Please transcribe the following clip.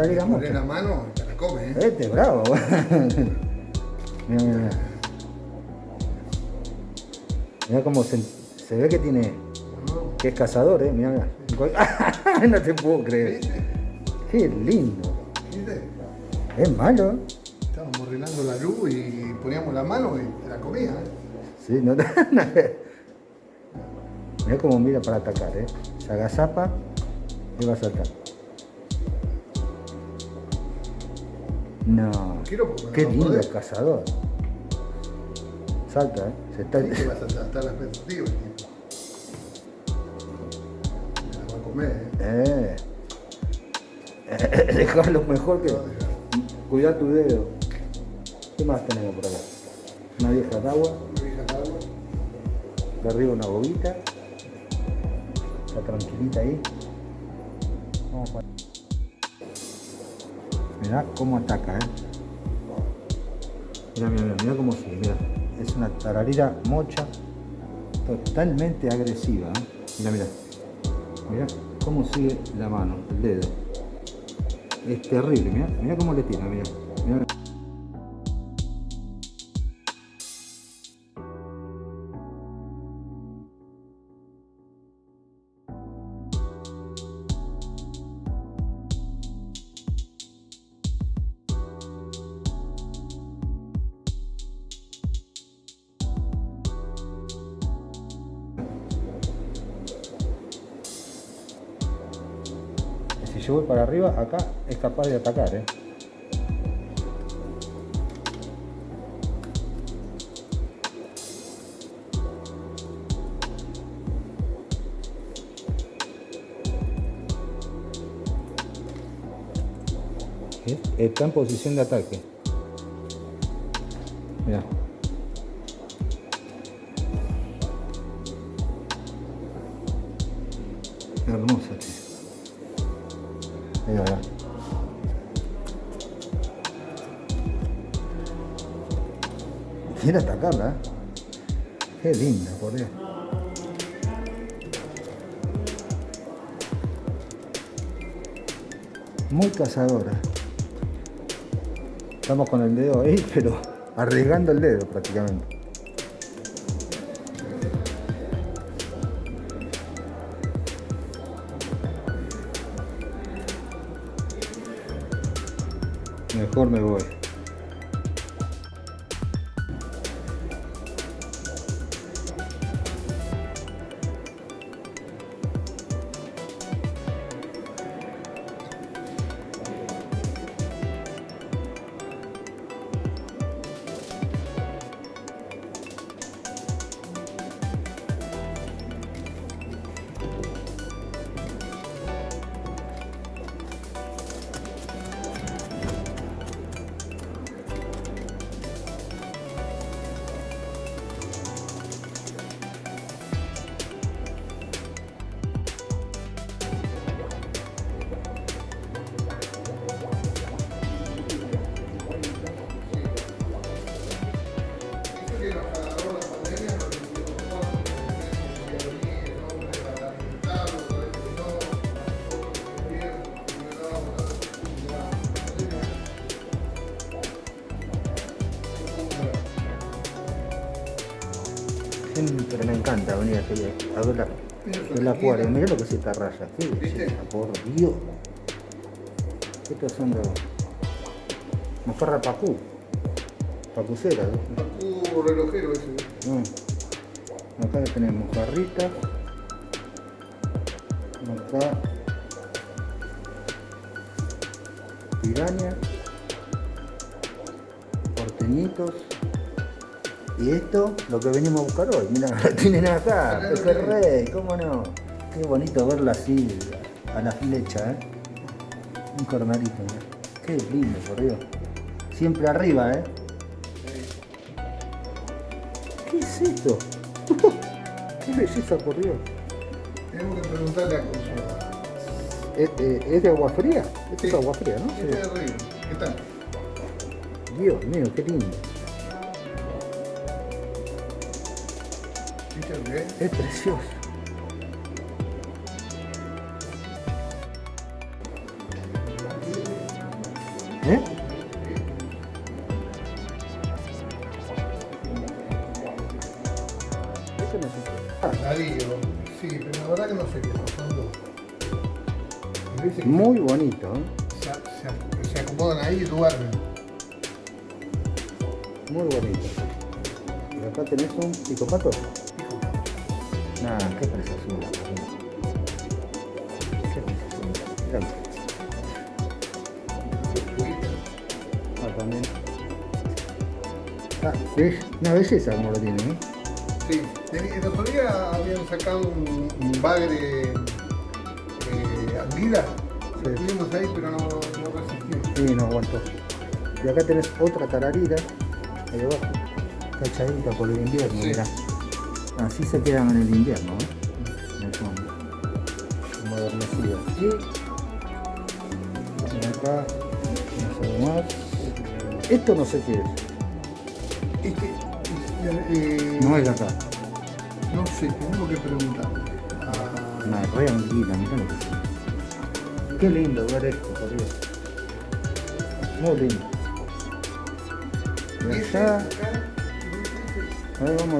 Poné mocha. la mano te la come, ¿eh? Este, bravo. mira, mira, mira. Mira cómo se, se ve que tiene. No, que es cazador, eh. Mira, mira. no te puedo creer. Qué lindo. ¿Viste? Es malo. Estábamos arreglando la luz y poníamos la mano y te la comía, ¿eh? Sí, no Mira cómo mira para atacar, eh. Se agazapa y va a saltar. No. Quiero Qué no lindo el cazador. Salta, eh. Se está... Sí vas a tratar la expectativa, tipo. Me la va a comer, ¿eh? Eh. Dejarlo mejor que. No. Cuidar tu dedo. ¿Qué más tenemos por acá? Una vieja de agua. Una vieja de agua. De arriba una bobita. Está tranquilita ahí. Vamos para... Mirá cómo ataca, eh. Mira, mira, mira, mira cómo sigue, mira. Es una tararira mocha totalmente agresiva, eh. Mira, mira. Mira cómo sigue la mano, el dedo. Es terrible, mira, mira cómo le tira, mira. mira. Si yo voy para arriba, acá es capaz de atacar, ¿eh? Está en posición de ataque. Mira. Hermosa, tío. Mira, mira. Quiere atacarla, ¿eh? Qué linda, por Dios. Muy cazadora. Estamos con el dedo ahí, pero arriesgando el dedo prácticamente. Mejor me voy. Siempre me encanta venir a ver la, el acuario. Mirá lo que es esta raya. Qué por Dios. Estos son los mojarra pacú. Pacucera. ¿no? Pacú relojero ese. Mm. Acá tenemos mojarritas. Acá pirañas. Porteñitos. Y esto, lo que venimos a buscar hoy. Mira, lo tienen acá, pejerrey, cómo no. Qué bonito verlo así, a la flecha, ¿eh? Un cornalito, mirá. Qué lindo, por Dios. Siempre arriba, ¿eh? ¿Qué es esto? Qué belleza, por Dios. Tenemos que preguntarle a Consuelo. ¿Es, eh, es de agua fría? Esto es Sí. agua fría, ¿no? Este de arriba. ¿Qué tal? Dios mío, qué lindo. fíjate que es. Es precioso. ¿Eh? Este ah, sí, pero la verdad que no sé qué son dos. Muy bonito. ¿eh? Se, se, se acomodan ahí y duermen. Muy bonito. Y acá tenés un picopato. Nah, qué preciosura. boludo. Qué. Mirá. Ah, también. Ah, ¿ves? Una belleza como lo tiene, ¿eh? Sí, el otro día habían sacado un, un bagre eh, anguila. Lo Sí. tuvimos ahí, pero no, no resistió. Sí, no aguantó. Y acá tenés otra tararira, ahí abajo, cachadita por el invierno, Sí. mirá. Así se quedan en el invierno, ¿eh? En el fondo. Modernecidas. Y, acá, más. Esto no sé qué es. Este, eh, No es de acá. no sé, tengo que preguntar. Ah, Una re anguila, mirá lo que. Qué lindo ver esto, por Dios. Muy lindo. Y allá, a ver, vamos a